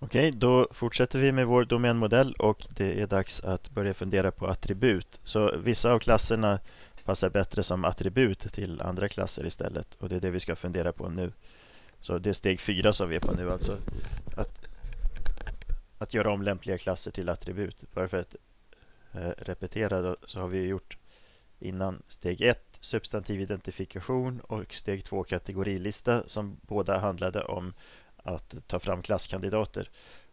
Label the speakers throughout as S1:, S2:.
S1: Okej, då fortsätter vi med vår domänmodell och det är dags att börja fundera på attribut. Så vissa av klasserna passar bättre som attribut till andra klasser istället och det är det vi ska fundera på nu. Så det är steg fyra som vi är på nu alltså. Att, att göra om lämpliga klasser till attribut. Bara för att eh, repetera då, så har vi gjort innan steg ett substantiv identifikation och steg två kategorilista som båda handlade om att ta fram klasskandidater.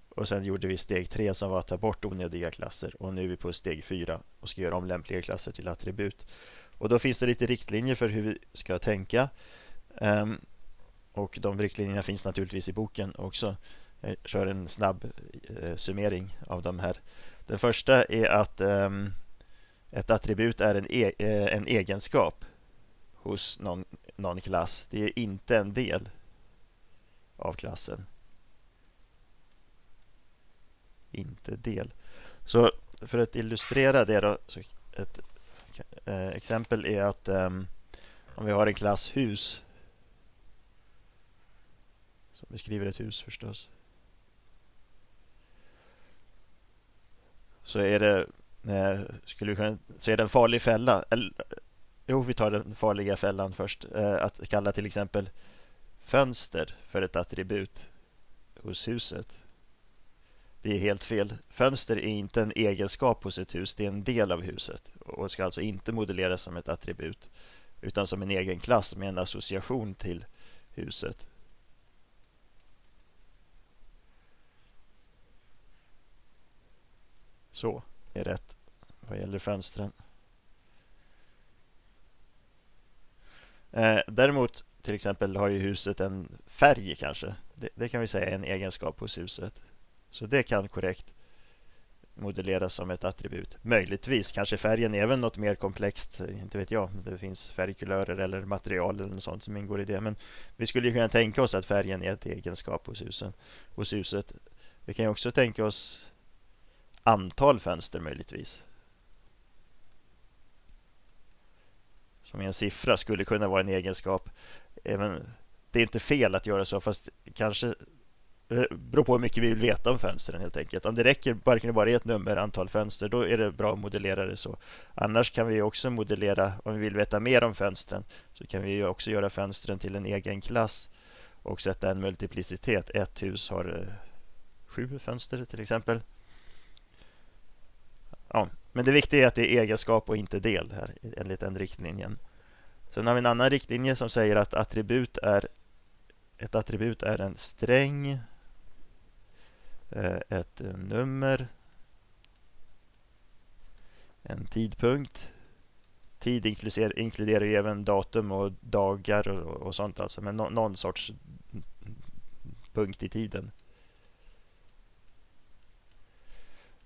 S1: Och sen gjorde vi steg tre som var att ta bort onödiga klasser. Och nu är vi på steg fyra och ska göra om lämpliga klasser till attribut. Och då finns det lite riktlinjer för hur vi ska tänka. Um, och de riktlinjerna finns naturligtvis i boken också. Jag kör en snabb eh, summering av de här. Den första är att um, ett attribut är en, e eh, en egenskap hos någon, någon klass. Det är inte en del av klassen. Inte del. Så för att illustrera det då, så ett eh, exempel är att eh, om vi har en klass hus som beskriver ett hus förstås. Så är det eh, skulle vi kunna, så är det en farlig fälla. Eller, jo, vi tar den farliga fällan först. Eh, att kalla till exempel fönster för ett attribut hos huset. Det är helt fel. Fönster är inte en egenskap hos ett hus, det är en del av huset och ska alltså inte modelleras som ett attribut utan som en egen klass med en association till huset. Så är rätt vad gäller fönstren. Eh, däremot till exempel har ju huset en färg kanske. Det, det, kan vi säga är en egenskap hos huset. Så det kan korrekt modelleras som ett attribut. Möjligtvis kanske färgen är även något mer komplext. Inte vet jag. Det finns färgkulörer eller material eller något sånt som ingår i det. Men vi skulle kunna tänka oss att färgen är ett egenskap hos, husen, hos huset. Vi kan också tänka oss antal fönster möjligtvis. Som är en siffra skulle kunna vara en egenskap eh, även, det är inte fel att göra så, fast kanske det beror på hur mycket vi vill veta om fönstren helt enkelt. Om det räcker bara kan ett nummer, antal fönster, då är det bra att modellera det så. Annars kan vi också modellera, om vi vill veta mer om fönstren, så kan vi också göra fönstren till en egen klass och sätta en multiplicitet. Ett hus har eh, sju fönster till exempel. Ja, men det viktiga är att det är egenskap och inte del här enligt den riktlinjen. Sen har vi en annan riktlinje som säger att attribut är ett attribut är en sträng, eh, ett nummer, en tidpunkt. Tid inkluderar, inkluderar ju även datum och dagar och, och sånt alltså, men no, någon sorts punkt i tiden.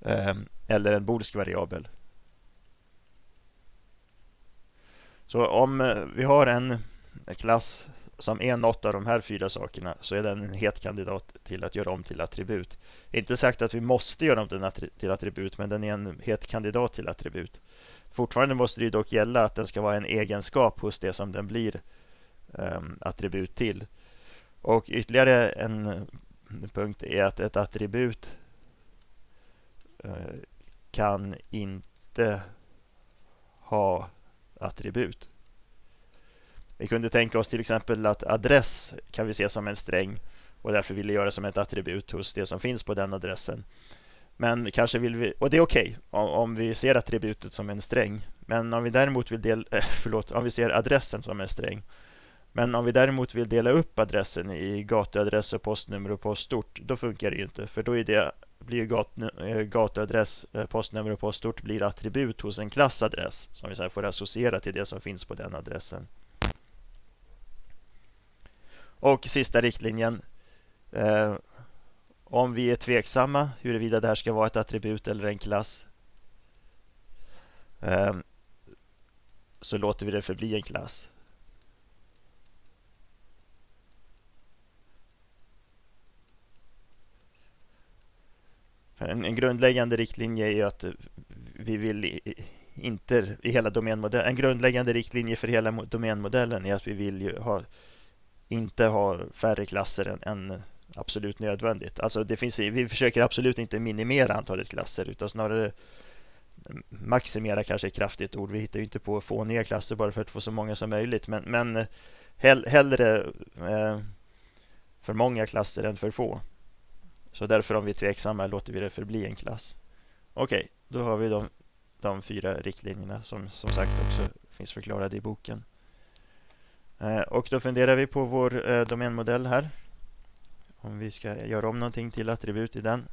S1: Ehm, eller en boolsk variabel. Så om eh, vi har en klass som är något av de här fyra sakerna så är den en het kandidat till att göra om till attribut. Inte sagt att vi måste göra om den till attribut, men den är en het kandidat till attribut. Fortfarande måste det dock gälla att den ska vara en egenskap hos det som den blir um, attribut till. Och ytterligare en punkt är att ett attribut uh, kan inte ha attribut. Vi kunde tänka oss till exempel att adress kan vi se som en sträng och därför vill vi göra som ett attribut hos det som finns på den adressen. Men kanske vill vi, och det är okej okay, om, vi ser attributet som en sträng. Men om vi däremot vill dela, eh, förlåt, om vi ser adressen som en sträng. Men om vi däremot vill dela upp adressen i gatuadress och postnummer och postort, då funkar det ju inte. För då är det blir gat, eh, gatuadress, eh, postnummer och postort blir attribut hos en klassadress som vi sedan får associera till det som finns på den adressen. Och sista riktlinjen. Eh, om vi är tveksamma huruvida det här ska vara ett attribut eller en klass eh, så låter vi det förbli en klass. En, en grundläggande riktlinje är ju att eh, vi vill inte i hela domänmodellen. En grundläggande riktlinje för hela domänmodellen är att vi vill ha, inte ha färre klasser än, än absolut nödvändigt. Alltså det finns, vi försöker absolut inte minimera antalet klasser utan snarare mm, maximera kanske är kraftigt ord. Vi hittar ju inte på fåniga klasser bara för att få så många som möjligt. Men, men eh, hell, hellre eh, för många klasser än för få. Så därför om vi är tveksamma låter vi det förbli en klass. Okej, okay, då har vi de, de fyra riktlinjerna som som sagt också finns förklarade i boken. Eh, och då funderar vi på vår eh, domänmodell här. Om vi ska göra om någonting till attribut i den.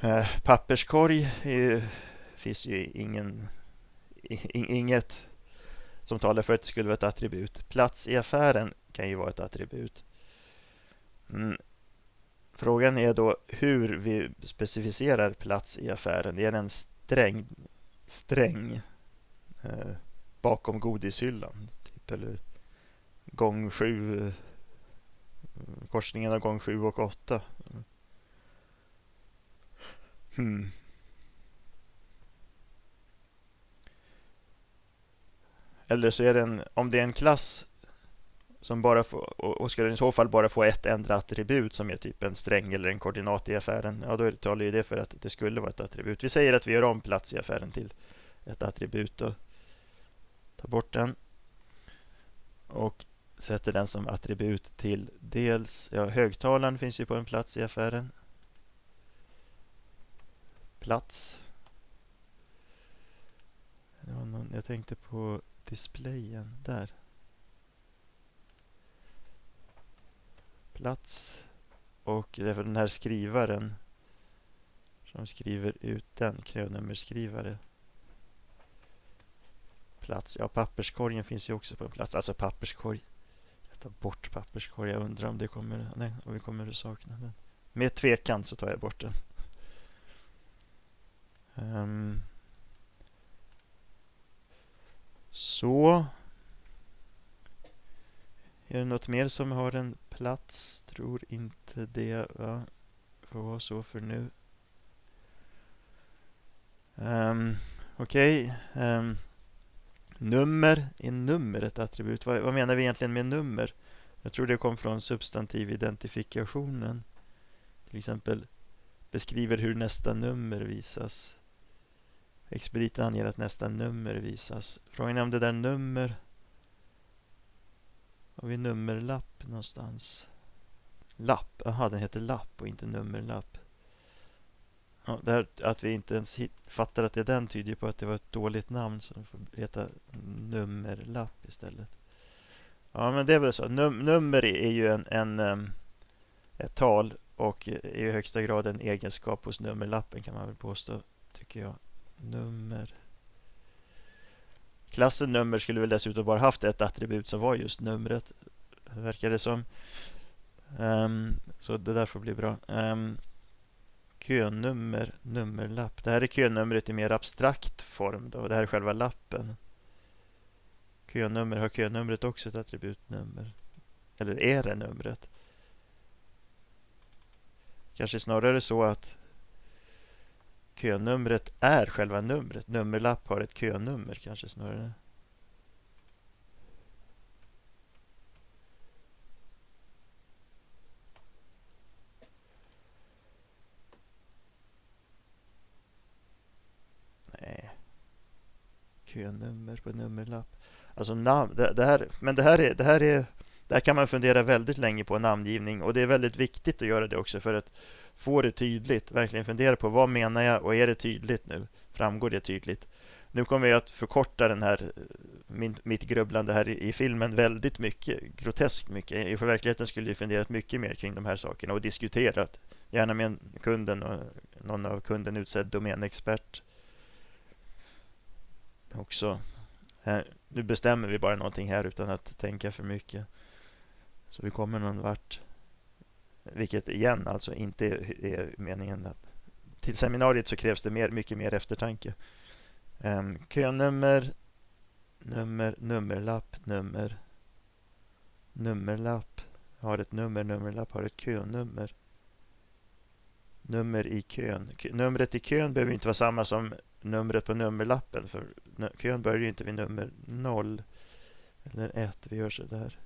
S1: Eh, papperskorg ju, finns ju ingen, inget som talar för att det skulle vara ett attribut. Plats i affären kan ju vara ett attribut. Mm. Frågan är då hur vi specificerar plats i affären. Är det en sträng, sträng eh, bakom godishyllan? Typ, eller gång sju, korsningen av gång sju och åtta. Hmm. Eller så är det en, om det är en klass som bara får, och skulle den i så fall bara få ett enda attribut som är typ en sträng eller en koordinat i affären, ja då talar ju det för att det skulle vara ett attribut. Vi säger att vi gör om plats i affären till ett attribut och tar bort den och sätter den som attribut till dels, ja högtalaren finns ju på en plats i affären. Plats. Jag tänkte på displayen där. Plats. Och det är för den här skrivaren som skriver ut den, knönummerskrivare. Plats. Ja, papperskorgen finns ju också på en plats. Alltså papperskorg. Jag tar bort papperskorg. Jag undrar om det kommer, nej, om vi kommer att sakna den. Med tvekan så tar jag bort den. Um, så. Är det något mer som har en plats? Tror inte det. Va? Får vara så för nu. Um, Okej. Okay. Um, nummer. Är nummer ett attribut? Vad, vad, menar vi egentligen med nummer? Jag tror det kom från substantividentifikationen. Till exempel beskriver hur nästa nummer visas. Expediten anger att nästa nummer visas. Frågan är om det där nummer... Har vi nummerlapp någonstans? Lapp? Jaha, den heter lapp och inte nummerlapp. Ja, det här, att vi inte ens fattar att det är den tyder på att det var ett dåligt namn så den får heta nummerlapp istället. Ja, men det är väl så. Num nummer är ju en, en, ehm, ett tal och är i högsta grad en egenskap hos nummerlappen kan man väl påstå, tycker jag nummer. Klassen nummer skulle väl dessutom bara haft ett attribut som var just numret. Verkar det som. Um, så det där får bli bra. Um, könummer, nummerlapp. Det här är könumret i mer abstrakt form. Då. Det här är själva lappen. Könummer, har könumret också ett attributnummer? Eller är det numret? Kanske snarare så att Könumret är själva numret. Nummerlapp har ett könummer kanske snarare. Nej. Könummer på nummerlapp. Alltså namn, det, det, här, men det här, är, det här är där kan man fundera väldigt länge på namngivning och det är väldigt viktigt att göra det också för att få det tydligt. Verkligen fundera på vad menar jag och är det tydligt nu? Framgår det tydligt? Nu kommer jag att förkorta den här, min, mitt grubblande här i, i, filmen väldigt mycket, groteskt mycket. I verkligheten skulle jag funderat mycket mer kring de här sakerna och diskuterat, gärna med kunden och någon av kunden utsedd domänexpert också. Här, nu bestämmer vi bara någonting här utan att tänka för mycket. Så vi kommer någon vart. Vilket igen alltså inte är meningen. Att, till seminariet så krävs det mer, mycket mer eftertanke. Um, könummer, nummer, nummerlapp, nummer, nummerlapp har ett nummer, nummerlapp har ett könummer. Nummer i kön. Numret i kön behöver inte vara samma som numret på nummerlappen. För kön börjar ju inte vid nummer 0 eller 1. Vi gör så där.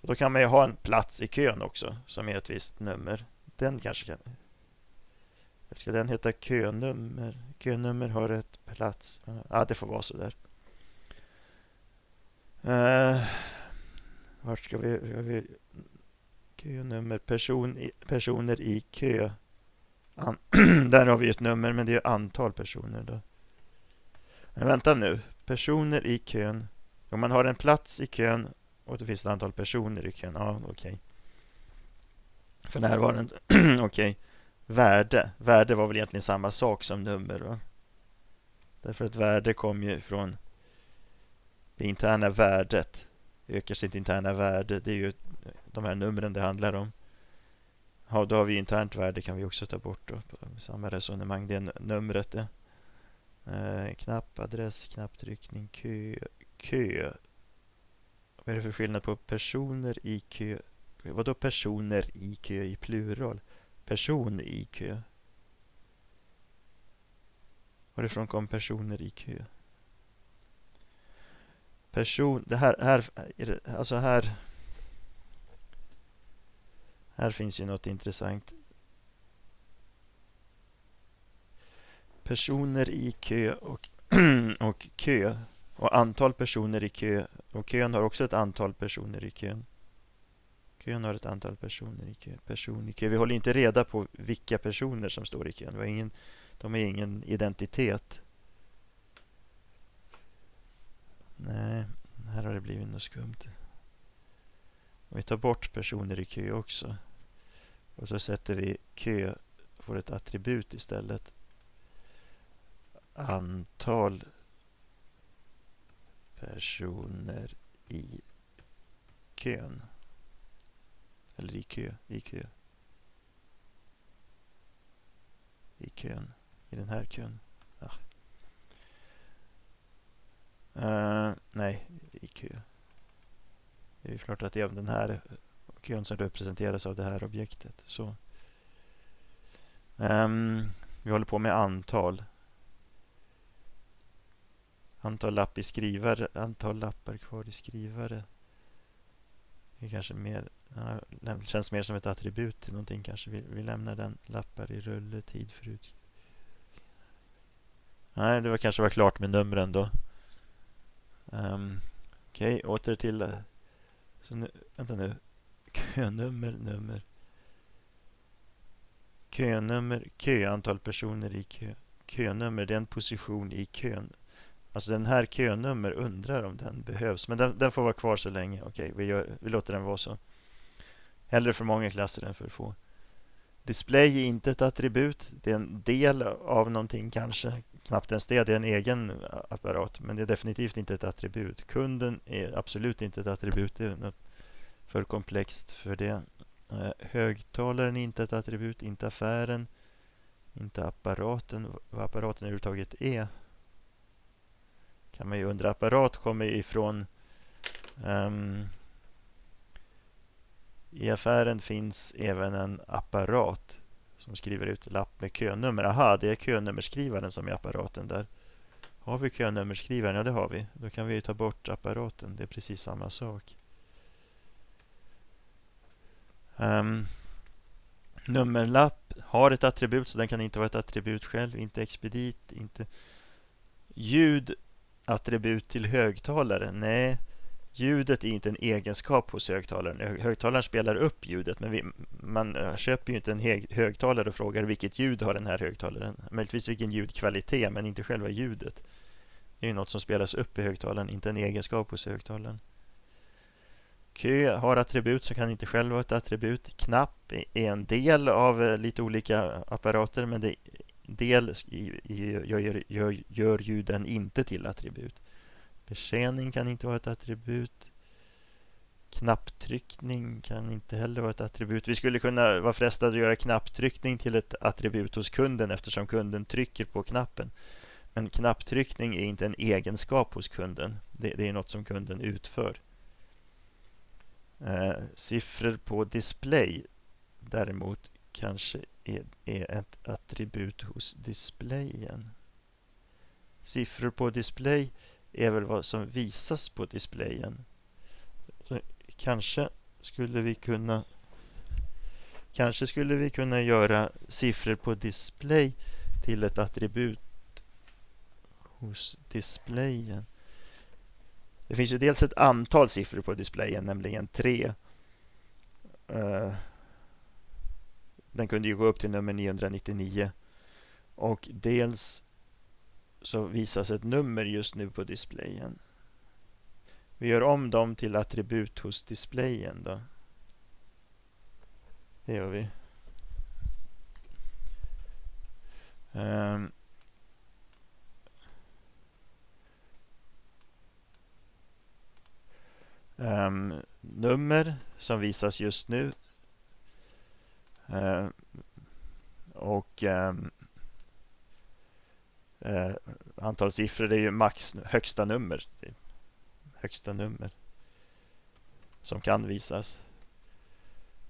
S1: Då kan man ju ha en plats i kön också som är ett visst nummer. Den kanske kan... Ska den heta könummer? Könummer har ett plats. Ja, det får vara så där. Uh, vart ska vi... vi könummer. Person i, personer i kö. An, där har vi ett nummer, men det är antal personer. då. Men vänta nu. Personer i kön. Om man har en plats i kön och det finns ett antal personer i kön. Ja, okej. Okay. För närvarande. okej. Okay. Värde. Värde var väl egentligen samma sak som nummer. Va? Därför att värde kommer ju från det interna värdet. Ökar sitt interna värde. Det är ju de här numren det handlar om. Ja, då har vi internt värde kan vi också ta bort. Då, samma resonemang. Det är numret det. Eh, knapp, adress, knapptryckning, kö, kö. Vad är det för skillnad på personer i kö? Vadå personer i kö i plural? Person i kö. Varifrån kom personer i kö? Person, det här, här, alltså här. Här finns ju något intressant. Personer i kö och, och kö. Och antal personer i kö. Och kön har också ett antal personer i kön. Kön har ett antal personer i kö. Person i kö. Vi håller inte reda på vilka personer som står i kön. Vi har ingen, de har ingen identitet. Nej, här har det blivit något skumt. Och vi tar bort personer i kö också. Och så sätter vi kö, får ett attribut istället. Antal personer i kön. Eller i kö, i kö. I kön, i den här kön. Ja. Uh, nej, i kö. Det är klart att det är den här kön som representeras av det här objektet. Så. Um, vi håller på med antal. Antal lapp i skrivare, antal lappar kvar i skrivare. Det är kanske mer, det känns mer som ett attribut till någonting kanske. Vi, vi lämnar den. Lappar i rulle, tid för ut. Nej, det var kanske var klart med numren då. Um, Okej, okay, åter till... Så nu, vänta nu. Könummer, nummer. Könummer, kö, antal personer i kö. Könummer, det är en position i kön. Alltså den här könummer undrar om den behövs. Men den, den får vara kvar så länge. Okej, vi, gör, vi låter den vara så. Hellre för många klasser än för få. Display är inte ett attribut. Det är en del av någonting kanske. Knappt ens det. Det är en egen apparat. Men det är definitivt inte ett attribut. Kunden är absolut inte ett attribut. Det är något för komplext för det. Eh, högtalaren är inte ett attribut. Inte affären. Inte apparaten. Vad apparaten överhuvudtaget är kan man ju undra. Apparat kommer ifrån um, I affären finns även en apparat som skriver ut lapp med könummer. Aha, det är könummerskrivaren som är apparaten där. Har vi könummerskrivaren? Ja, det har vi. Då kan vi ta bort apparaten. Det är precis samma sak. Um, nummerlapp har ett attribut så den kan inte vara ett attribut själv. Inte expedit, inte ljud attribut till högtalare? Nej, ljudet är inte en egenskap hos högtalaren. Högtalaren spelar upp ljudet, men vi, man eh, köper ju inte en högtalare och frågar vilket ljud har den här högtalaren. Möjligtvis vilken ljudkvalitet, men inte själva ljudet. Det är ju något som spelas upp i högtalaren, inte en egenskap hos högtalaren. Kö har attribut så kan inte själv vara ett attribut. Knapp är en del av eh, lite olika apparater, men det del gör, gör, gör ju den inte till attribut. Betjäning kan inte vara ett attribut. Knapptryckning kan inte heller vara ett attribut. Vi skulle kunna vara frestade att göra knapptryckning till ett attribut hos kunden eftersom kunden trycker på knappen. Men knapptryckning är inte en egenskap hos kunden. Det, det är något som kunden utför. Eh, siffror på display däremot kanske är, är ett attribut hos displayen. Siffror på display är väl vad som visas på displayen. Så kanske skulle vi kunna Kanske skulle vi kunna göra siffror på display till ett attribut hos displayen. Det finns ju dels ett antal siffror på displayen, nämligen tre. Uh, den kunde ju gå upp till nummer 999. Och dels så visas ett nummer just nu på displayen. Vi gör om dem till attribut hos displayen då. Det gör vi. Um, um, nummer som visas just nu. Eh, och ehm, eh, antal siffror är ju max högsta nummer. Högsta nummer som kan visas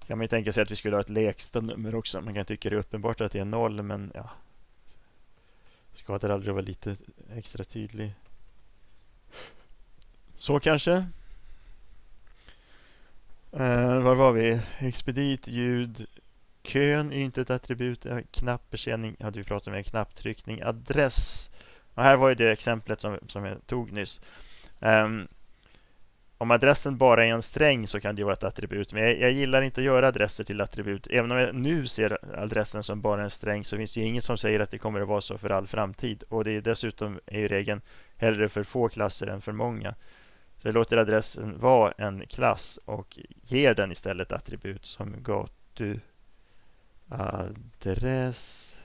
S1: kan man ju tänka sig att vi skulle ha ett lägsta nummer också. Man kan tycka det är uppenbart att det är noll, men ja. Skadar aldrig att vara lite extra tydlig. Så kanske. Eh, var var vi? Expedit, ljud, kön är inte ett attribut. Eh, Knappbetjäning hade vi pratat om, en knapptryckning, adress. Och här var ju det exemplet som, som jag tog nyss. Um, om adressen bara är en sträng så kan det vara ett attribut. Men jag, jag, gillar inte att göra adresser till attribut. Även om jag nu ser adressen som bara en sträng så finns det inget som säger att det kommer att vara så för all framtid. Och det är dessutom är ju regeln hellre för få klasser än för många. Så jag låter adressen vara en klass och ger den istället attribut som gatu Adress,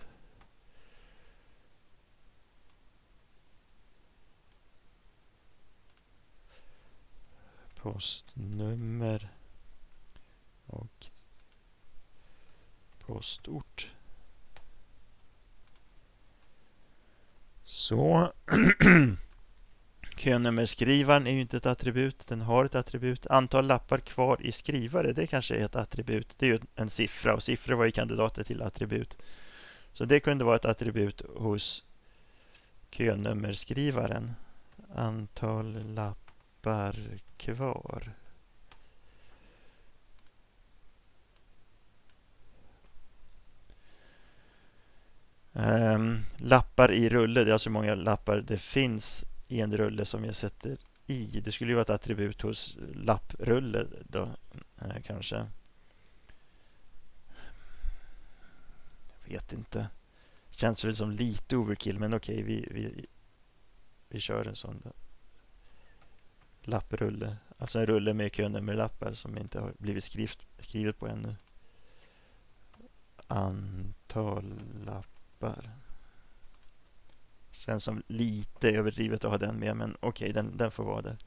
S1: postnummer och postort. Så Könummerskrivaren är ju inte ett attribut, den har ett attribut. Antal lappar kvar i skrivare, det kanske är ett attribut. Det är ju en siffra och siffror var ju kandidater till attribut. Så det kunde vara ett attribut hos könummerskrivaren. Antal lappar kvar. Um, lappar i rulle, det är alltså hur många lappar det finns i en rulle som jag sätter i. Det skulle ju vara ett attribut hos lapprulle då, eh, kanske. Jag vet inte. Känns väl som lite overkill, men okej, okay, vi, vi, vi kör en sån då lapprulle. Alltså en rulle med könummerlappar som inte har blivit skrift, skrivet på ännu. Antal lappar. Känns som lite överdrivet att ha den med, men okej, okay, den, den får vara där.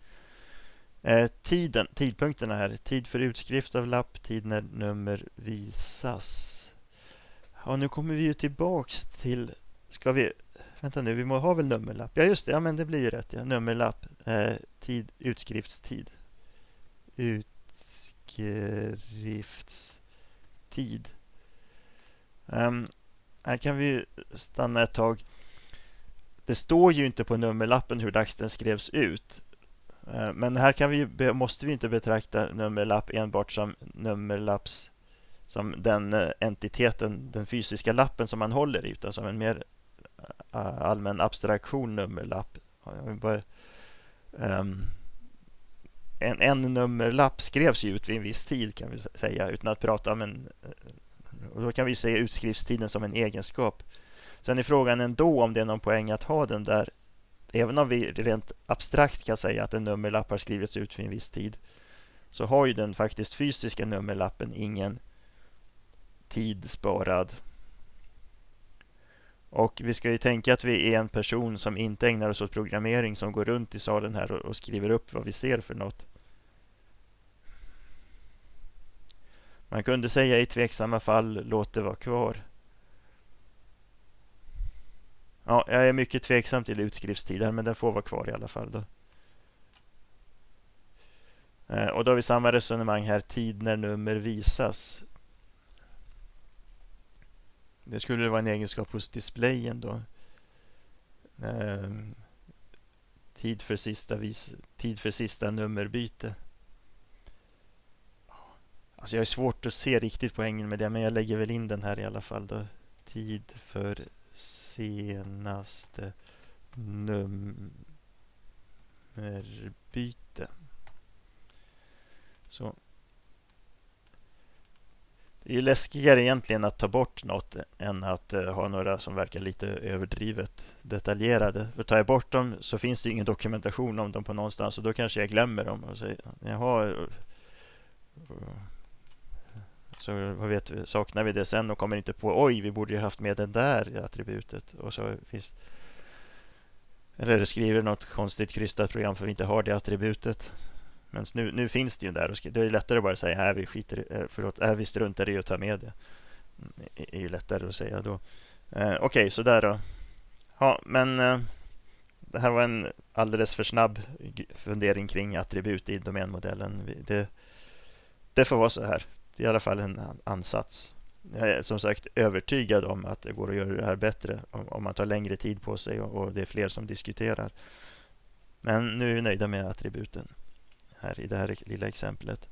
S1: Eh, tiden, tidpunkterna här. Tid för utskrift av lapp, tid när nummer visas. Ja, nu kommer vi ju tillbaks till... Ska vi Vänta nu, vi må ha väl nummerlapp? Ja, just det. Ja, men det blir ju rätt. Ja. Nummerlapp. Eh, tid, utskriftstid. Utskriftstid. Um, här kan vi stanna ett tag. Det står ju inte på nummerlappen hur dags den skrevs ut. Eh, men här kan vi, måste vi inte betrakta nummerlapp enbart som nummerlapps som den eh, entiteten, den fysiska lappen som man håller i, utan som en mer eh, allmän abstraktion nummerlapp. Ehm, en, en nummerlapp skrevs ju ut vid en viss tid kan vi säga utan att prata om en... Och då kan vi se utskriftstiden som en egenskap. Sen är frågan ändå om det är någon poäng att ha den där. Även om vi rent abstrakt kan säga att en nummerlapp har skrivits ut vid en viss tid så har ju den faktiskt fysiska nummerlappen ingen tid sparad och vi ska ju tänka att vi är en person som inte ägnar oss åt programmering som går runt i salen här och, och skriver upp vad vi ser för något. Man kunde säga i tveksamma fall, låt det vara kvar. Ja, jag är mycket tveksam till utskriftstiden, men den får vara kvar i alla fall. Då. Eh, och då har vi samma resonemang här, tid när nummer visas. Det skulle vara en egenskap hos displayen då. Ehm, tid, för sista vis, tid för sista nummerbyte. Alltså jag har svårt att se riktigt poängen med det, men jag lägger väl in den här i alla fall. Då. Tid för senaste nummerbyte. Så. Det är ju läskigare egentligen att ta bort något än att eh, ha några som verkar lite överdrivet detaljerade. För tar jag bort dem så finns det ingen dokumentation om dem på någonstans och då kanske jag glömmer dem. Och säger, Jaha, eh, så vad vet, saknar vi det sen och kommer inte på oj, vi borde ju haft med det där attributet. Och så finns, eller skriver något konstigt krystat program för vi inte har det attributet. Men nu, nu finns det ju där. Och det är lättare att bara säga här vi skiter eh, förlåt, här vi struntar i att ta med det. Mm, det är ju lättare att säga då. Eh, Okej, okay, så där då. Ja, men eh, det här var en alldeles för snabb fundering kring attribut i domänmodellen. Det, det får vara så här. Det är i alla fall en ansats. Jag är som sagt övertygad om att det går att göra det här bättre om man tar längre tid på sig och det är fler som diskuterar. Men nu är vi nöjda med attributen här i det här lilla exemplet.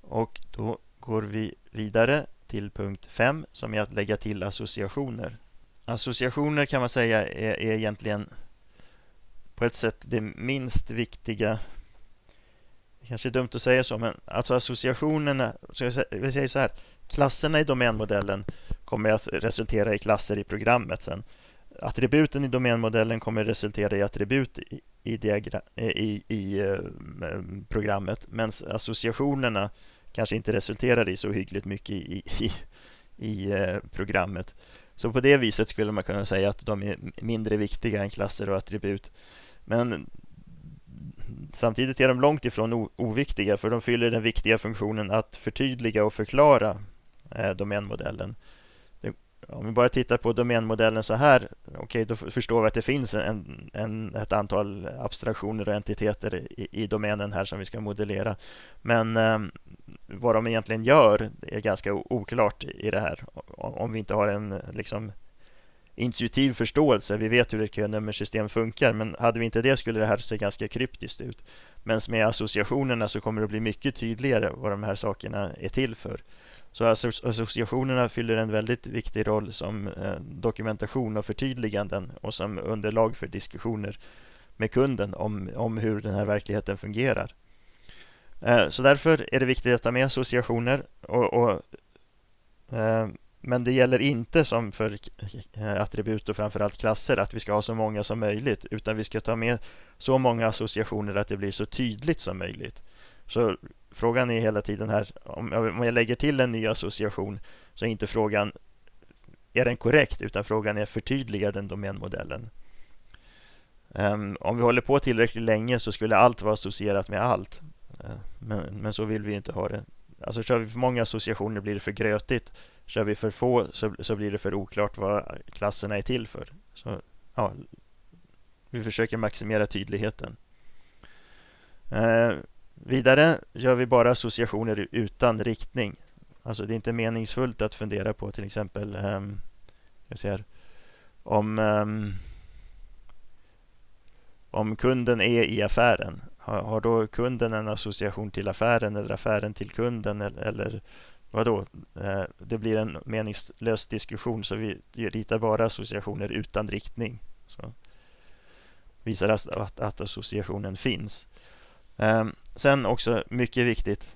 S1: Och då går vi vidare till punkt 5 som är att lägga till associationer. Associationer kan man säga är, är egentligen på ett sätt det minst viktiga kanske är dumt att säga så, men alltså associationerna, så jag säger så här, klasserna i domänmodellen kommer att resultera i klasser i programmet sen. Attributen i domänmodellen kommer att resultera i attribut i, i, i, i eh, programmet, medan associationerna kanske inte resulterar i så hyggligt mycket i, i, i eh, programmet. Så på det viset skulle man kunna säga att de är mindre viktiga än klasser och attribut. Men Samtidigt är de långt ifrån oviktiga för de fyller den viktiga funktionen att förtydliga och förklara eh, domänmodellen. Om vi bara tittar på domänmodellen så här, okay, då förstår vi att det finns en, en, ett antal abstraktioner och entiteter i, i domänen här som vi ska modellera. Men eh, vad de egentligen gör är ganska oklart i det här. Om vi inte har en liksom, intuitiv förståelse. Vi vet hur ett könummersystem funkar, men hade vi inte det skulle det här se ganska kryptiskt ut. Men med associationerna så kommer det bli mycket tydligare vad de här sakerna är till för. Så associationerna fyller en väldigt viktig roll som eh, dokumentation och förtydliganden och som underlag för diskussioner med kunden om, om hur den här verkligheten fungerar. Eh, så därför är det viktigt att ta med associationer och, och eh, men det gäller inte som för eh, attribut och framförallt klasser att vi ska ha så många som möjligt utan vi ska ta med så många associationer att det blir så tydligt som möjligt. Så frågan är hela tiden här, om jag lägger till en ny association så är inte frågan är den korrekt utan frågan är förtydligar den domänmodellen. Um, om vi håller på tillräckligt länge så skulle allt vara associerat med allt. Uh, men, men så vill vi inte ha det. Alltså kör vi för många associationer blir det för grötigt. Kör vi för få så, så blir det för oklart vad klasserna är till för. Så, ja, vi försöker maximera tydligheten. Eh, vidare gör vi bara associationer utan riktning. Alltså det är inte meningsfullt att fundera på till exempel eh, jag ser, om, eh, om kunden är i affären. Har, har då kunden en association till affären eller affären till kunden eller, eller vadå? Eh, det blir en meningslös diskussion så vi ritar bara associationer utan riktning. Så visar att, att associationen finns. Ehm, sen också mycket viktigt.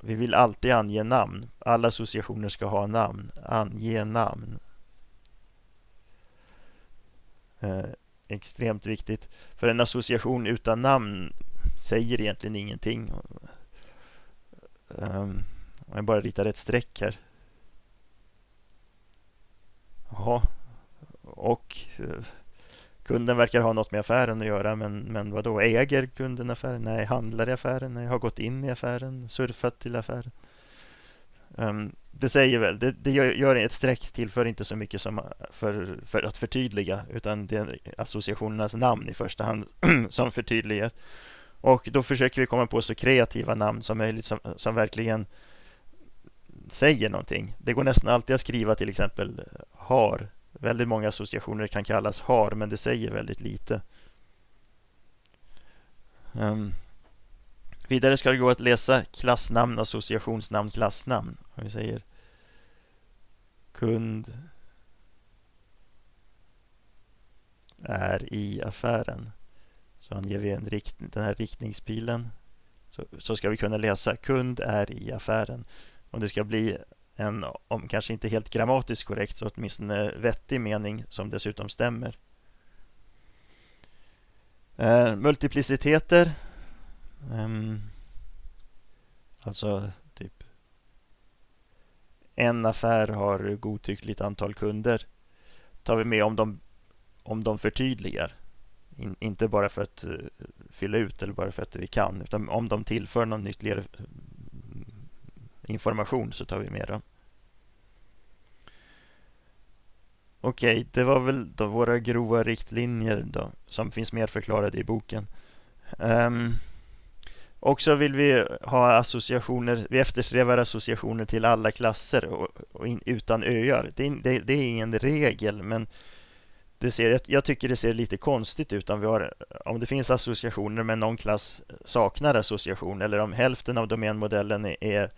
S1: Vi vill alltid ange namn. Alla associationer ska ha namn. Ange namn. Eh, extremt viktigt. För en association utan namn säger egentligen ingenting. Um, om jag bara ritar ett streck här. Jaha. Och eh, kunden verkar ha något med affären att göra. Men, men vad då? Äger kunden affären? Nej. Handlar i affären? Nej. Har gått in i affären? Surfat till affären? Um, det säger väl, det, det gör, gör, ett streck tillför inte så mycket som för, för att förtydliga utan det är associationernas namn i första hand som förtydligar. Och då försöker vi komma på så kreativa namn som möjligt som, som verkligen säger någonting. Det går nästan alltid att skriva till exempel eh, har. Väldigt många associationer kan kallas har, men det säger väldigt lite. Um, Vidare ska det gå att läsa klassnamn, associationsnamn, klassnamn. Om vi säger kund är i affären. Så anger vi en rikt den här riktningspilen. Så, så ska vi kunna läsa kund är i affären. Om det ska bli en, om kanske inte helt grammatiskt korrekt, så åtminstone vettig mening som dessutom stämmer. Eh, multipliciteter. eh, alltså typ en affär har godtyckligt antal kunder. Tar vi med om de, om de förtydligar. In, inte bara för att uh, fylla ut eller bara för att vi kan. Utan om de tillför någon ytterligare information så tar vi med dem. Okej, okay, det var väl då våra grova riktlinjer då, som finns mer förklarade i boken. Ehm, um, också vill vi ha associationer, vi eftersträvar associationer till alla klasser och, och in, utan öar. Det, det, det, är ingen regel, men det ser, jag tycker det ser lite konstigt ut om, vi har, om det finns associationer men någon klass saknar association eller om hälften av domänmodellen är, är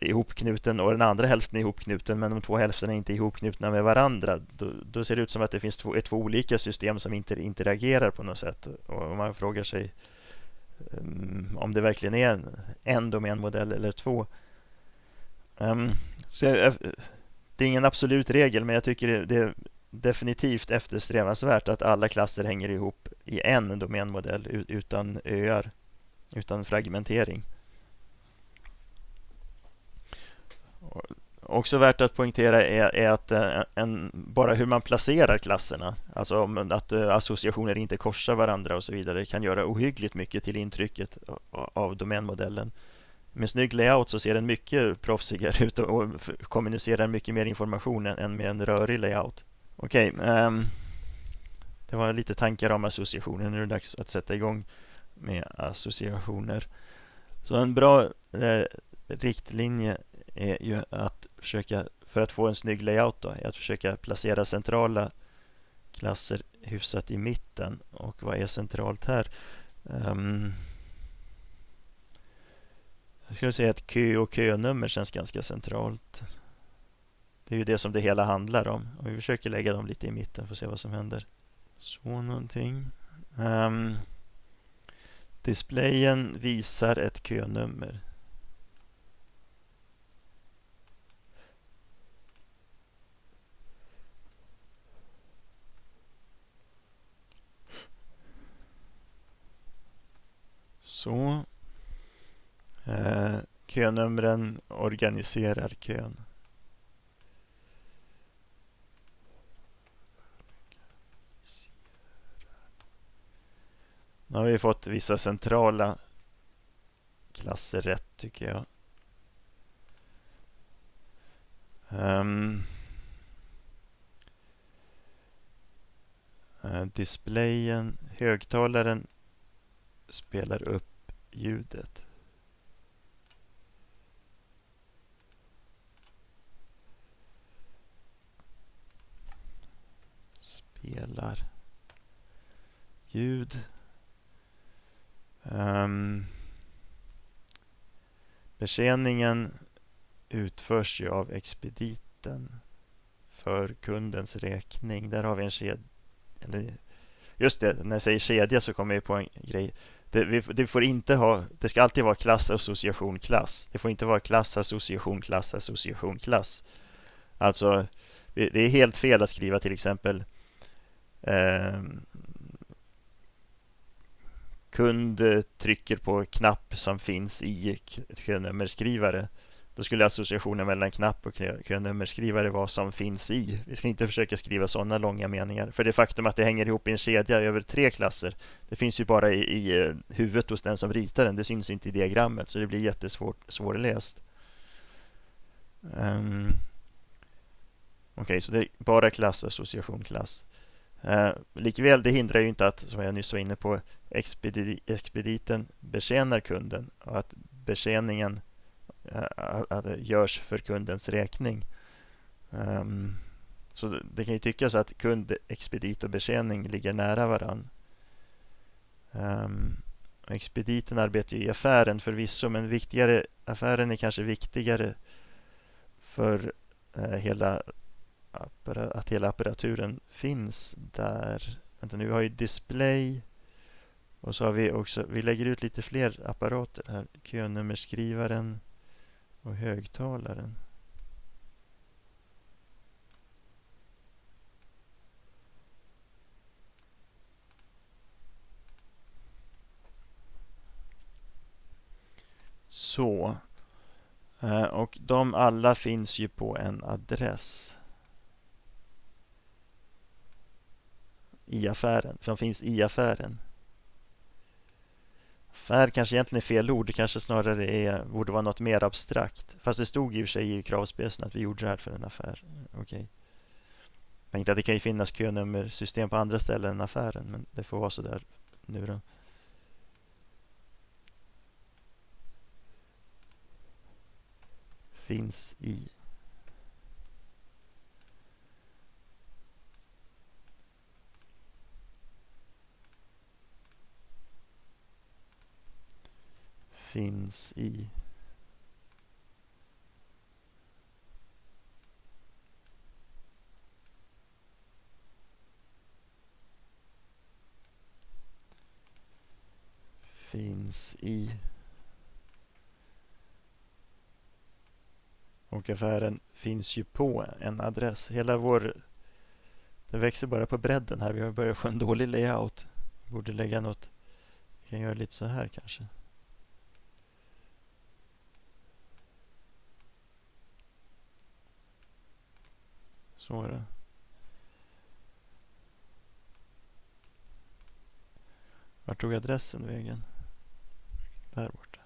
S1: ihopknuten och den andra hälften är ihopknuten men de två hälfterna är inte ihopknutna med varandra. Då, då ser det ut som att det finns två, två olika system som inte interagerar på något sätt. Och man frågar sig um, om det verkligen är en, en domänmodell eller två. Um, så jag, det är ingen absolut regel men jag tycker det, det är definitivt eftersträvansvärt att alla klasser hänger ihop i en domänmodell utan öar, utan fragmentering. Också värt att poängtera är, är att eh, en, bara hur man placerar klasserna, alltså att eh, associationer inte korsar varandra och så vidare, kan göra ohyggligt mycket till intrycket av domänmodellen. Med snygg layout så ser den mycket proffsigare ut och kommunicerar mycket mer information än med en rörig layout. Okej, okay, um, det var lite tankar om associationer. Nu är det dags att sätta igång med associationer. Så en bra eh, riktlinje är ju att försöka, för att få en snygg layout då, är att försöka placera centrala klasser hyfsat i mitten. Och vad är centralt här? Um, jag skulle säga att kö och könummer känns ganska centralt. Det är ju det som det hela handlar om. Och vi försöker lägga dem lite i mitten för att se vad som händer. Så någonting. Um, displayen visar ett könummer. Så. Eh, könumren organiserar kön. Nu har vi fått vissa centrala klasser rätt tycker jag. Um, displayen, högtalaren spelar upp ljudet. Spelar ljud. Um, betjäningen utförs ju av expediten för kundens räkning. Där har vi en kedja. Just det, när jag säger kedja så kommer jag på en grej. Det, vi, det, får inte ha, det ska alltid vara klass, association, klass. Det får inte vara klass, association, klass, association, klass. Alltså, det är helt fel att skriva till exempel eh, kund trycker på knapp som finns i könummerskrivare då skulle associationen mellan knapp och könummerskrivare vara som finns i. Vi ska inte försöka skriva sådana långa meningar. För det faktum att det hänger ihop i en kedja över tre klasser, det finns ju bara i, i eh, huvudet hos den som ritar den. Det syns inte i diagrammet, så det blir jättesvårt svårläst. Um, Okej, okay, så det är bara klass, association, klass. Uh, likväl, det hindrar ju inte att, som jag nyss var inne på, expedi expediten betjänar kunden och att betjäningen Eh, görs för kundens räkning. Um, så det kan ju tyckas att kund, expedit och betjäning ligger nära varann. Um, expediten arbetar ju i affären förvisso, men viktigare, affären är kanske viktigare för eh, hela att hela apparaturen finns där. Vänta nu, vi har ju display och så har vi också, vi lägger ut lite fler apparater här. Könummerskrivaren och högtalaren. Så. Eh, och de alla finns ju på en adress. I affären. Som finns i affären. Affär kanske egentligen är fel ord. Det kanske snarare är, borde vara något mer abstrakt. Fast det stod i och för sig i kravspecen att vi gjorde det här för en affär. Okej. Okay. Jag tänkte att det kan ju finnas könummersystem på andra ställen än affären. Men det får vara så där nu då. finns i. Finns i. Finns i. Och affären finns ju på en adress. Hela vår... Det växer bara på bredden här. Vi har börjat få en dålig layout. Vi borde lägga något... Vi kan göra lite så här kanske. Så är det. Vart tog adressen vägen? Där borta.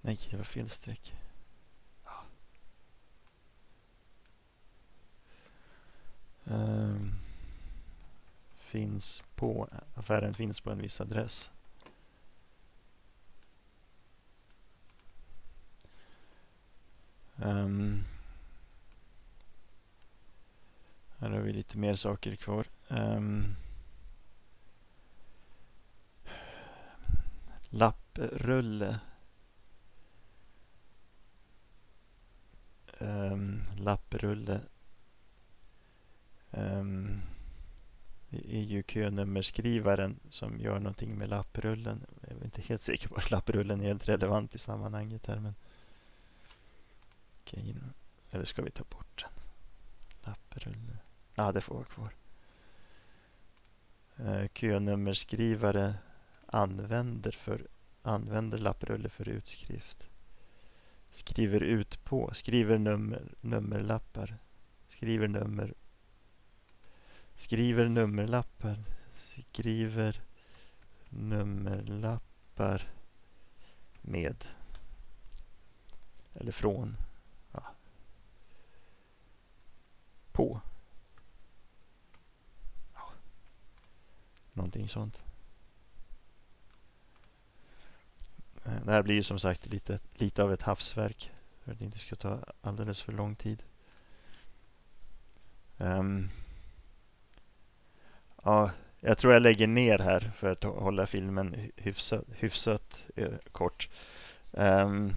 S1: Nej, det var fel streck. Eh, finns på, affären finns på en viss adress. Um, här har vi lite mer saker kvar. Ehm, um, lapprulle um, ehm, lapprulle um, det är ju könummerskrivaren som gör någonting med lapprullen. Jag är inte helt säker på att lapprullen är helt relevant i sammanhanget här. Men... Okej, eller ska vi ta bort den? Lapprulle. Ja, ah, det får vara kvar. Eh, könummerskrivare använder, för, använder lapprulle för utskrift skriver ut på, skriver nummer, nummerlappar, skriver nummer, skriver nummerlappar, skriver nummerlappar med eller från ja. på ja. någonting sånt. Det här blir ju som sagt lite, lite av ett havsverk för att det inte ska ta alldeles för lång tid. Um, ja, jag tror jag lägger ner här för att hålla filmen hyfsat, hyfsat eh, kort. Um,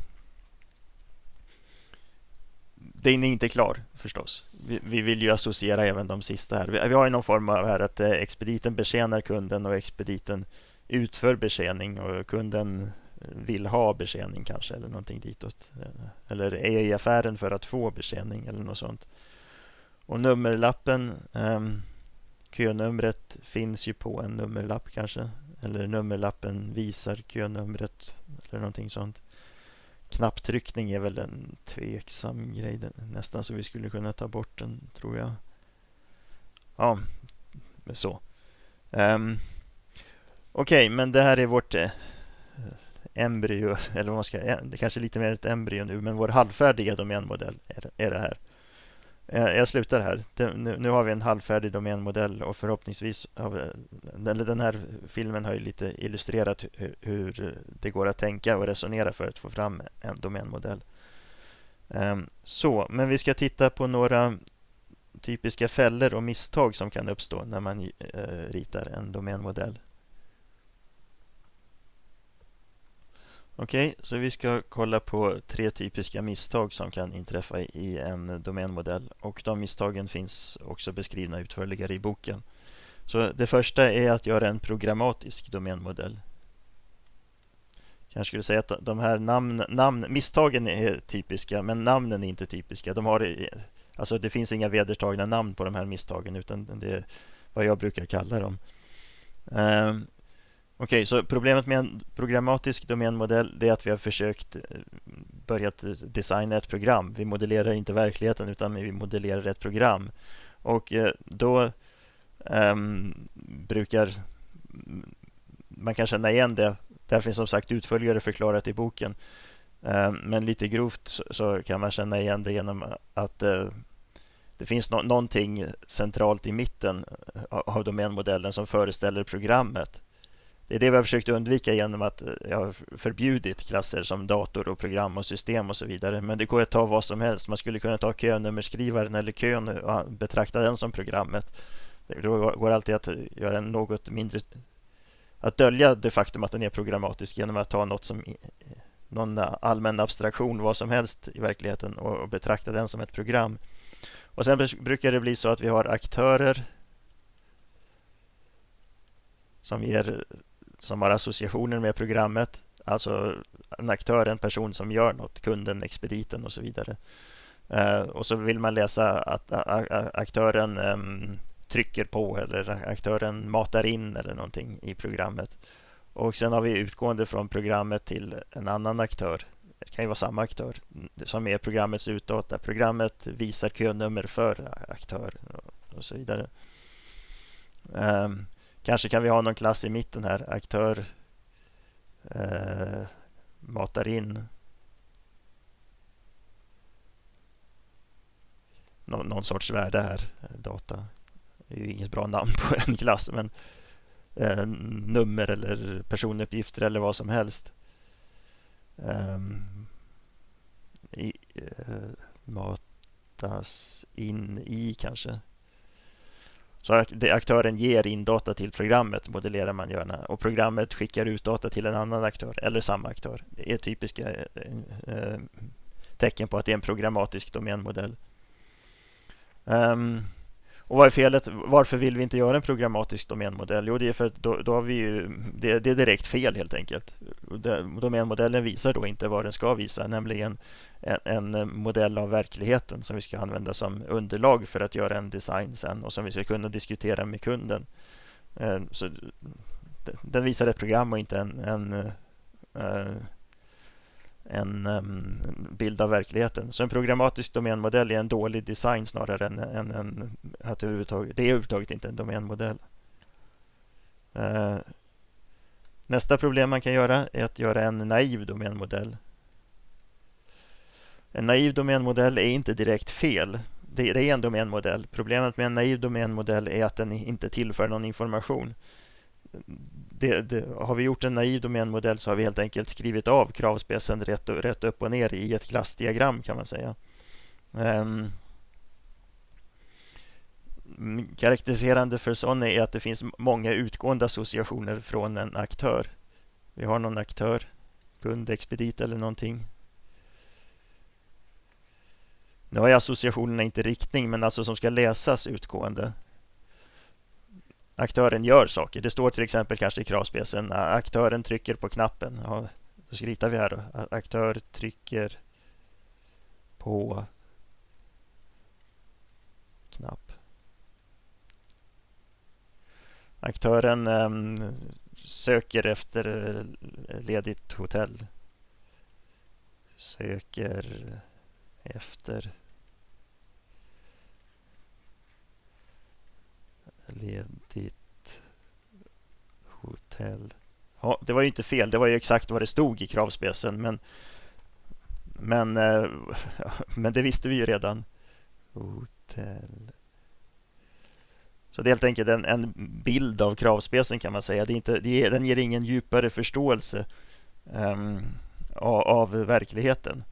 S1: den är inte klar förstås. Vi, vi, vill ju associera även de sista här. Vi, vi har ju någon form av här att eh, expediten betjänar kunden och expediten utför betjäning och kunden vill ha betjäning kanske eller någonting ditåt. Eh, eller är i affären för att få betjäning eller något sånt. Och nummerlappen, um, könumret finns ju på en nummerlapp kanske. Eller nummerlappen visar könumret eller någonting sånt. Knapptryckning är väl en tveksam grej. Nästan så vi skulle kunna ta bort den tror jag. Ja, så. Um, Okej, okay, men det här är vårt eh, embryo, eller vad man ska, det kanske är lite mer ett embryo nu, men vår halvfärdiga domänmodell är, är det här. Eh, jag slutar här. Nu, nu, har vi en halvfärdig domänmodell och förhoppningsvis har vi, den här filmen har ju lite illustrerat hur, hur, det går att tänka och resonera för att få fram en domänmodell. Ehm, så, men vi ska titta på några typiska fällor och misstag som kan uppstå när man eh, ritar en domänmodell. Okej, okay, så vi ska kolla på tre typiska misstag som kan inträffa i en domänmodell och de misstagen finns också beskrivna utförligare i boken. Så det första är att göra en programmatisk domänmodell. Jag skulle säga att de här namn, namn, misstagen är typiska men namnen är inte typiska. De har, alltså det finns inga vedertagna namn på de här misstagen utan det är vad jag brukar kalla dem. Um, Okej, okay, så problemet med en programmatisk domänmodell är att vi har försökt eh, börja designa ett program. Vi modellerar inte verkligheten utan vi modellerar ett program. Och eh, då um, brukar man kan känna igen det. Det finns som sagt utförligare förklarat i boken. Um, men lite grovt så, så, kan man känna igen det genom att uh, det finns no någonting centralt i mitten av domänmodellen som föreställer programmet. Det är det vi har försökt undvika genom att eh, jag har förbjudit klasser som dator och program och system och så vidare. Men det går att ta vad som helst. Man skulle kunna ta könummerskrivaren eller kön och betrakta den som programmet. Det går alltid att eh, göra en något mindre att dölja det faktum att den är programmatisk genom att ta något som någon eh, allmän abstraktion, vad som helst i verkligheten och betrakta den som ett program. Och Sen brukar det bli så att vi har aktörer som ger som har associationer med programmet. Alltså en aktör, en person som gör något, kunden, expediten och så vidare. Eh, och så vill man läsa att aktören ehm, trycker på eller aktören matar in eller någonting i programmet. Och sen har vi utgående från programmet till en annan aktör. Det kan ju vara samma aktör som är programmets utdata. Programmet visar könummer för aktör och så vidare. Um, Kanske kan vi ha någon klass i mitten här. Aktör eh, matar in någon, någon sorts värde här. Eh, data det är ju inget bra namn på en klass men eh, nummer eller personuppgifter eller vad som helst. Eh, i, eh, matas in i kanske. Så aktören ger in data till programmet modellerar man gärna och programmet skickar ut data till en annan aktör eller samma aktör. Det är typiska eh, eh, tecken på att det är en programmatisk domänmodell. Um, och vad är felet? Varför vill vi inte göra en programmatisk domänmodell? Jo, det är för att då, då har vi ju, det, det, är direkt fel helt enkelt. Domänmodellen visar då inte vad den ska visa, nämligen en, en, modell av verkligheten som vi ska använda som underlag för att göra en design sen och som vi ska kunna diskutera med kunden. Eh, så den visar ett program och inte en, en eh, en um, bild av verkligheten. Så en programmatisk domänmodell är en dålig design snarare än, än, än att det, överhuvudtaget, det är överhuvudtaget inte en domänmodell. Uh, nästa problem man kan göra är att göra en naiv domänmodell. En naiv domänmodell är inte direkt fel. Det, det är en domänmodell. Problemet med en naiv domänmodell är att den inte tillför någon information det, det, har vi gjort en naiv domänmodell så har vi helt enkelt skrivit av kravspecen rätt, rätt upp och ner i ett klassdiagram kan man säga. Um, karaktäriserande för sån är att det finns många utgående associationer från en aktör. Vi har någon aktör, kund, expedit eller någonting. Nu har jag associationerna inte riktning men alltså som ska läsas utgående aktören gör saker. Det står till exempel kanske i kravspecen aktören trycker på knappen. Ja, då skritar vi här då. Aktör trycker på knapp. Aktören um, söker efter ledigt hotell. Söker efter ledigt hotell. Ja, det var ju inte fel. Det var ju exakt vad det stod i kravspecen. Men, men, eh, men det visste vi ju redan. hotell. Så det är helt enkelt en, en bild av kravspecen kan man säga. Det är inte, det är, den ger ingen djupare förståelse ehm, um, av, av, verkligheten.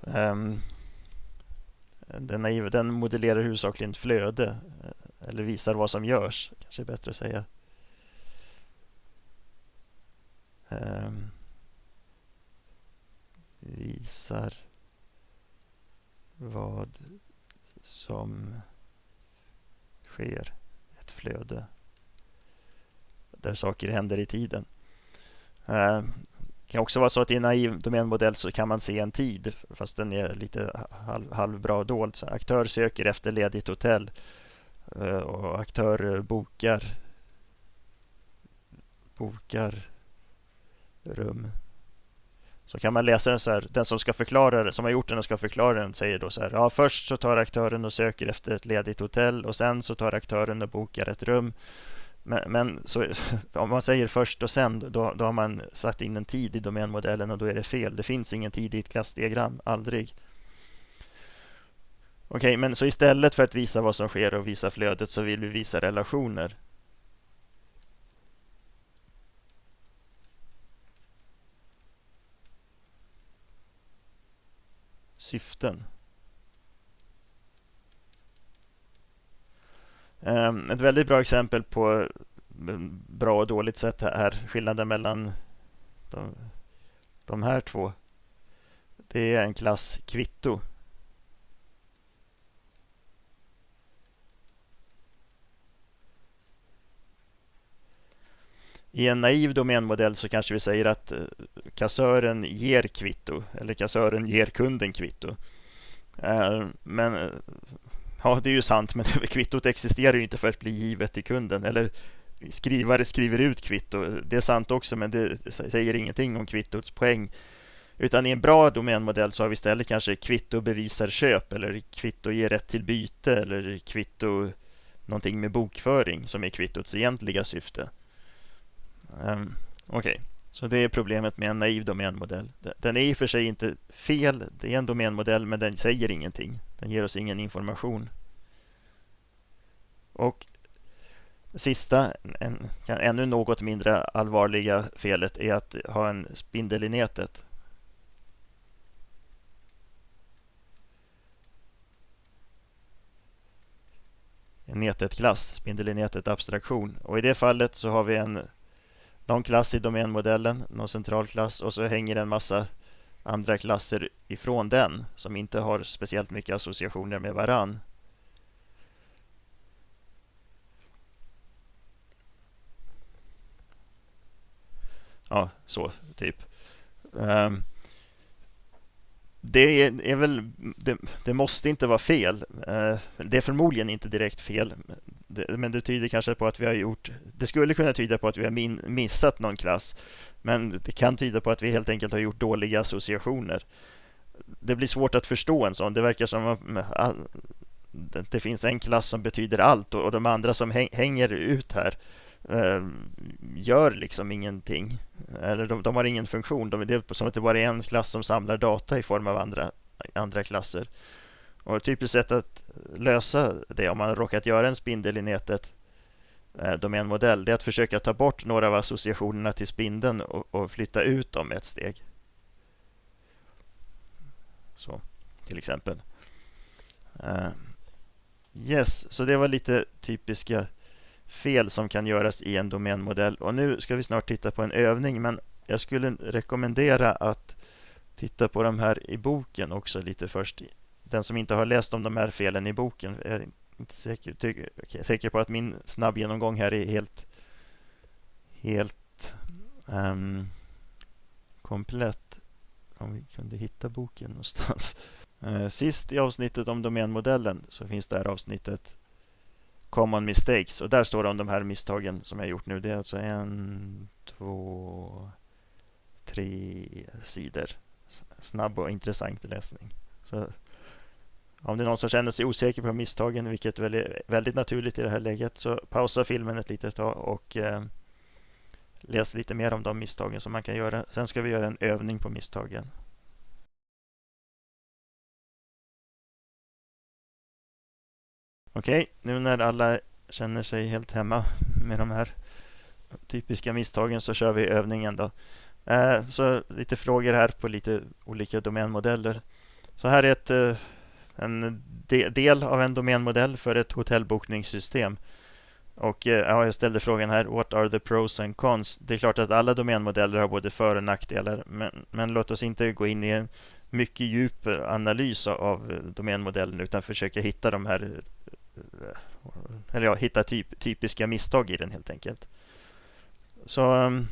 S1: Um, den, är, den modellerar huvudsakligen flöde eller visar vad som görs. Kanske är bättre att säga. Um, visar vad som sker. Ett flöde där saker händer i tiden. Uh, det kan också vara så att i en naiv domänmodell så kan man se en tid fast den är lite halv, halvbra dold. Så aktör söker efter ledigt hotell uh, Eh, och aktörer bokar bokar rum. Så kan man läsa den så här, den som ska förklara det, som har gjort den och ska förklara den säger då så här, ja först så tar aktören och söker efter ett ledigt hotell och sen så tar aktören och bokar ett rum. Men, men så, om man säger först och sen, då, då har man satt in en tid i domänmodellen och då är det fel. Det finns ingen tid i ett klassdiagram, aldrig. Okej, okay, men så istället för att visa vad som sker och visa flödet så vill vi visa relationer. syften. Ehm, ett väldigt bra exempel på mm, bra och dåligt sätt är skillnaden mellan de, de här två. Det är en klass kvitto. I en naiv domänmodell så kanske vi säger att eh, kassören ger kvitto eller kassören ger kunden kvitto. Eh, men eh, ja, det är ju sant, men kvittot existerar ju inte för att bli givet till kunden. Eller skrivare skriver ut kvitto. Det är sant också, men det säger ingenting om kvittots poäng. Utan i en bra domänmodell så har vi istället kanske kvitto bevisar köp eller kvitto ger rätt till byte eller kvitto någonting med bokföring som är kvittots egentliga syfte. Um, Okej, okay. så det är problemet med en naiv domänmodell. Den är i och för sig inte fel. Det är en domänmodell, men den säger ingenting. Den ger oss ingen information. Och sista, en, ännu något mindre allvarliga felet är att ha en spindel i nätet. En nätet-klass, spindel i nätet abstraktion. Och i det fallet så har vi en någon klass i domänmodellen, någon central klass och så hänger en massa andra klasser ifrån den som inte har speciellt mycket associationer med varann. Ja, så typ. Um, det är, är väl, det, det, måste inte vara fel. Uh, det är förmodligen inte direkt fel men det tyder kanske på att vi har gjort... Det skulle kunna tyda på att vi har min, missat någon klass. Men det kan tyda på att vi helt enkelt har gjort dåliga associationer. Det blir svårt att förstå en sån. Det verkar som att det finns en klass som betyder allt och de andra som hänger ut här ehm, gör liksom ingenting. Eller de, de har ingen funktion. De, det är som att det bara är en klass som samlar data i form av andra, andra klasser. Och ett typiskt sätt att lösa det om man har råkat göra en spindel i nätet eh, domänmodell det är att försöka ta bort några av associationerna till spindeln och, och flytta ut dem ett steg. Så, till exempel. Uh, yes, så det var lite typiska fel som kan göras i en domänmodell. Och nu ska vi snart titta på en övning, men jag skulle rekommendera att titta på de här i boken också lite först den som inte har läst om de här felen i boken är inte säker, tycker, säker på att min snabb genomgång här är helt, helt um, komplett. Om vi kunde hitta boken någonstans. Uh, sist i avsnittet om domänmodellen så finns det här avsnittet Common Mistakes och där står det om de här misstagen som jag gjort nu. Det är alltså en, två, tre sidor. Snabb och intressant läsning. Så om det är någon som känner sig osäker på misstagen, vilket är väldigt naturligt i det här läget, så pausa filmen ett litet tag och eh, läs lite mer om de misstagen som man kan göra. Sen ska vi göra en övning på misstagen. Okej, nu när alla känner sig helt hemma med de här typiska misstagen så kör vi övningen då. Eh, så lite frågor här på lite olika domänmodeller. Så här är ett, eh, en del av en domänmodell för ett hotellbokningssystem. Och eh, ja, jag ställde frågan här, what are the pros and cons? Det är klart att alla domänmodeller har både för och nackdelar, men, men låt oss inte gå in i en mycket djup analys av eh, domänmodellen utan försöka hitta de här eh, eller ja, hitta typ, typiska misstag i den helt enkelt. Så um,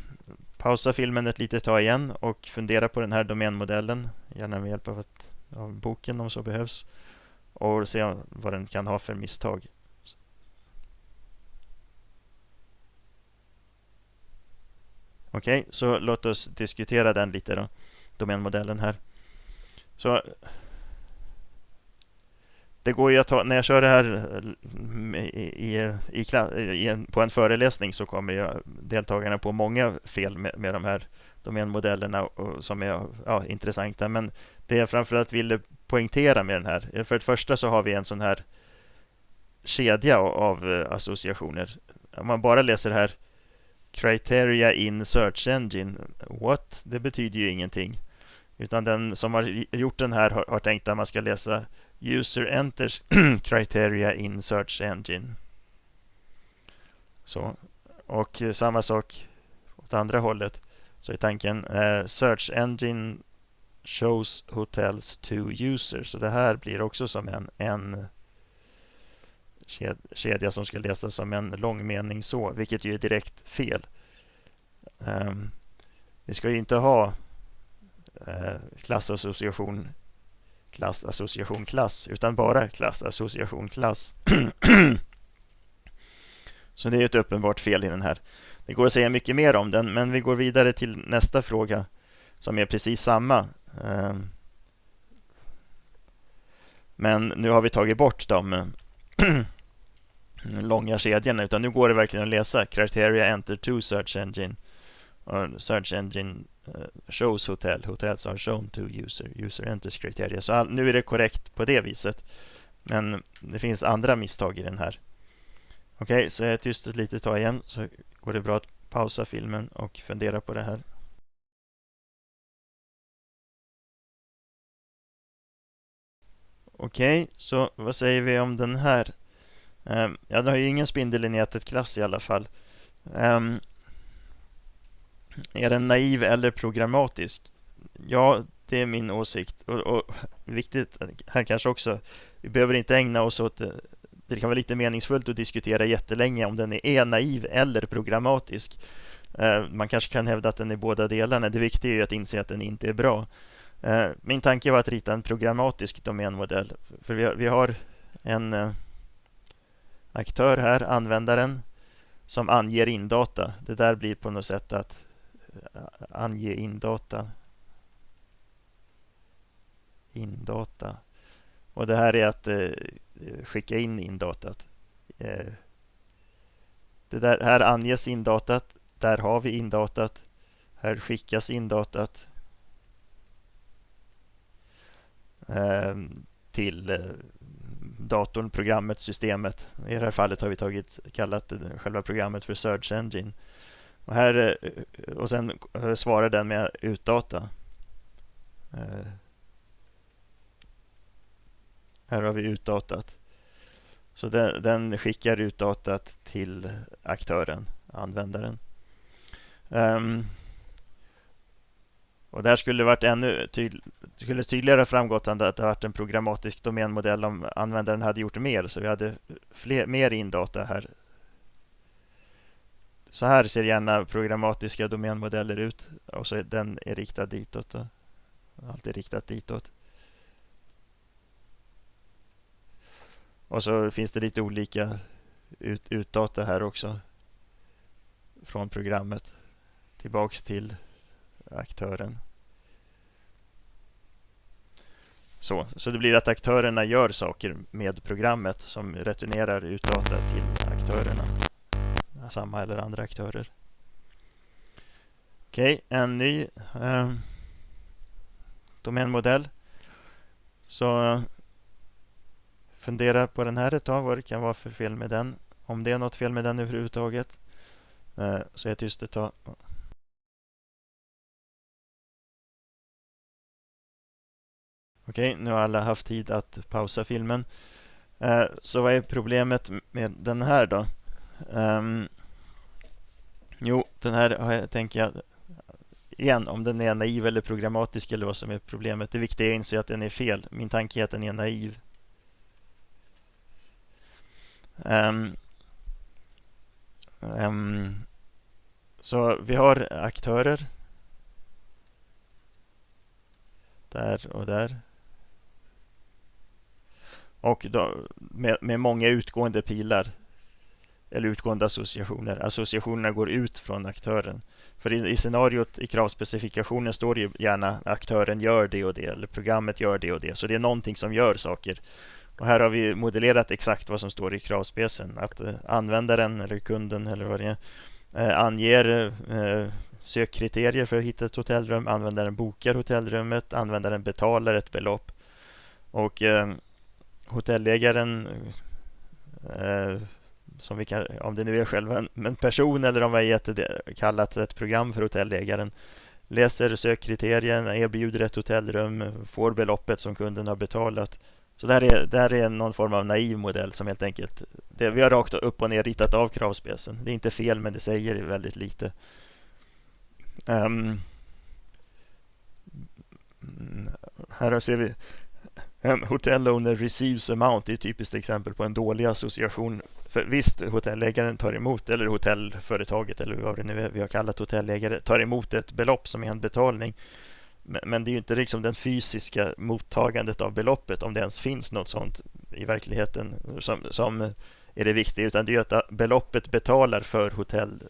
S1: pausa filmen ett litet tag igen och fundera på den här domänmodellen, gärna med hjälp av, ett, av boken om så behövs, och se vad den kan ha för misstag. Okej, okay, så låt oss diskutera den lite då, domänmodellen här. Så det går ju att ta, när jag kör det här mm, i, i, i en, på en föreläsning så kommer jag, deltagarna på många fel med, med de här de domänmodellerna och, som är ja, intressanta. Men det jag framförallt ville poängtera med den här, eh, för det första så har vi en sån här kedja av eh, associationer. Om man bara läser här Criteria in Search Engine, what? Det betyder ju ingenting. Utan den som har gjort den här har, har tänkt att man ska läsa User enters criteria in search engine. Så. Och eh, samma sak åt andra hållet. Så är tanken eh, search engine shows hotels to user. Så det här blir också som en, en kedja som ska läsas som en lång mening så, vilket ju är direkt fel. Um, vi ska ju inte ha eh, uh, klassassociation klass, association, klass, utan bara klass, association, klass. Så det är ett uppenbart fel i den här. Det går att säga mycket mer om den, men vi går vidare till nästa fråga som är precis samma. Ehm. Men nu har vi tagit bort de långa kedjorna, utan nu går det verkligen att läsa criteria enter to search engine. Search engine eh, shows hotel, hotels are shown to user, user enters criteria. Så all, nu är det korrekt på det viset. Men det finns andra misstag i den här. Okej, okay, så jag är tyst ett litet tag igen så går det bra att pausa filmen och fundera på det här. Okej, okay, så vad säger vi om den här? Um, ja, den har ju ingen spindel i nätet klass i alla fall. Um, är den naiv eller programmatisk? Ja, det är min åsikt. Och, och viktigt eh, här kanske också, vi behöver inte ägna oss åt eh, det. Kan vara lite meningsfullt att diskutera jättelänge om den är naiv eller programmatisk. Eh, man kanske kan hävda att den är båda delarna. Det viktiga är att inse att den inte är bra. Eh, min tanke var att rita en programmatisk domänmodell. För vi har, en eh, aktör här, användaren, som anger indata. Det där blir på något sätt att ange indata. Indata. Och det här är att Eh, skicka in indatat. Eh, det där, här anges indatat. Där har vi indatat. Här skickas indatat. Ehm, till eh, datorn, programmet, systemet. I det här fallet har vi tagit, kallat själva programmet för Search Engine. Och, här, och sen svarar den med utdata. Här har vi utdatat. Så den, den skickar utdatat till aktören, användaren. Um, och där skulle det varit ännu tydlig, skulle tydligare framgått att det varit en programmatisk domänmodell om användaren hade gjort mer. Så vi hade fler, mer indata här så här ser gärna programmatiska domänmodeller ut och så är den är riktad ditåt. Då. Allt är riktat ditåt. Och så finns det lite olika ut, utdata här också. Från programmet tillbaks till aktören. Så, så det blir att aktörerna gör saker med programmet som returnerar utdata till aktörerna samma eller andra aktörer. Okej, okay, en ny eh, domänmodell. Så fundera på den här ett tag, vad det kan vara för fel med den. Om det är något fel med den överhuvudtaget. Eh, så är jag tyst ett tag. Okej, nu har alla haft tid att pausa filmen. Eh, så vad är problemet med den här då? Ehm, jo, den här tänker jag igen, om den är naiv eller programmatisk eller vad som är problemet. Det viktiga är att inse att den är fel. Min tanke är att den är naiv. Um, um, så vi har aktörer. Där och där. Och då, med, med många utgående pilar eller utgående associationer. Associationerna går ut från aktören. För i, i scenariot i kravspecifikationen står det ju gärna aktören gör det och det eller programmet gör det och det. Så det är någonting som gör saker. Och här har vi modellerat exakt vad som står i kravspecen. Att eh, användaren eller kunden eller vad det är eh, anger eh, sökkriterier för att hitta ett hotellrum. Användaren bokar hotellrummet. Användaren betalar ett belopp. Och eh, hotellägaren eh, som vi kan, om det nu är själva en, en person eller om vi har gett det, kallat ett program för hotellägaren läser sökkriterierna, erbjuder ett hotellrum, får beloppet som kunden har betalat. Så det här är, det här är någon form av naiv modell som helt enkelt, det, vi har rakt upp och ner ritat av kravspecen. Det är inte fel men det säger väldigt lite. Um, här ser vi ehm, um, hotel owner receives amount det är ett typiskt exempel på en dålig association. För visst, hotellägaren tar emot, eller hotellföretaget eller vad det nu är vi har kallat hotellägare, tar emot ett belopp som är en betalning. Men, men det är ju inte liksom den fysiska mottagandet av beloppet, om det ens finns något sånt i verkligheten som, som är det viktiga, utan det är att beloppet betalar för, hotell,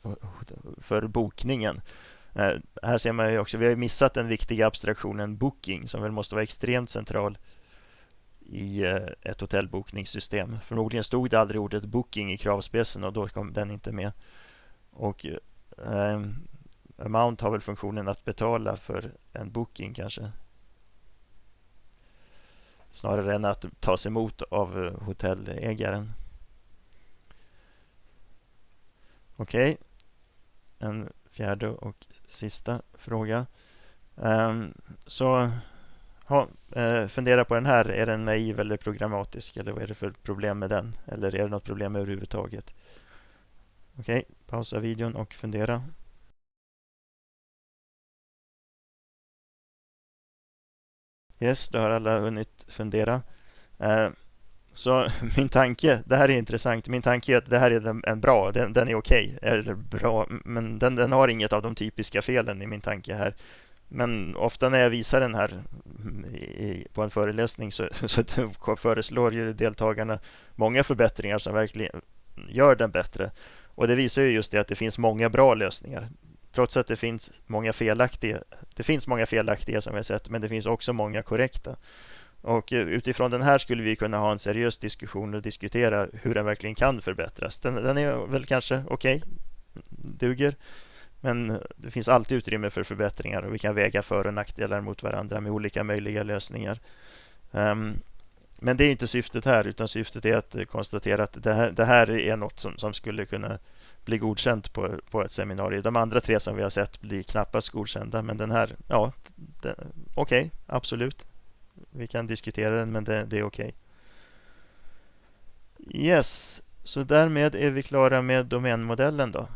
S1: för bokningen. Eh, här ser man ju också, vi har missat den viktiga abstraktionen booking som väl måste vara extremt central i eh, ett hotellbokningssystem. Förmodligen stod det aldrig ordet booking i kravspecen och då kom den inte med. Och eh, amount har väl funktionen att betala för en booking kanske. Snarare än att tas emot av eh, hotellägaren. Okej. Okay. En fjärde och sista fråga. Um, så ha, eh, fundera på den här. Är den naiv eller programmatisk? Eller vad är det för problem med den? Eller är det något problem överhuvudtaget? Okej, okay, pausa videon och fundera. Yes, då har alla hunnit fundera. Eh, så min tanke, det här är intressant, min tanke är att det här är en bra, den, den är okej, okay, eller bra, men den, den har inget av de typiska felen i min tanke här. Men ofta när jag visar den här i, på en föreläsning så, så föreslår ju deltagarna många förbättringar som verkligen gör den bättre. Och det visar ju just det att det finns många bra lösningar. Trots att det finns många felaktiga. Det finns många felaktiga som vi har sett, men det finns också många korrekta. Och eh, utifrån den här skulle vi kunna ha en seriös diskussion och diskutera hur den verkligen kan förbättras. Den, den är väl kanske okej, okay, duger. Men det finns alltid utrymme för förbättringar och vi kan väga för och nackdelar mot varandra med olika möjliga lösningar. Um, men det är inte syftet här, utan syftet är att konstatera att det här, det här är något som, som, skulle kunna bli godkänt på, på ett seminarium. De andra tre som vi har sett blir knappast godkända, men den här, ja, okej, okay, absolut. Vi kan diskutera den, men det, det är okej. Okay. Yes, så därmed är vi klara med domänmodellen då.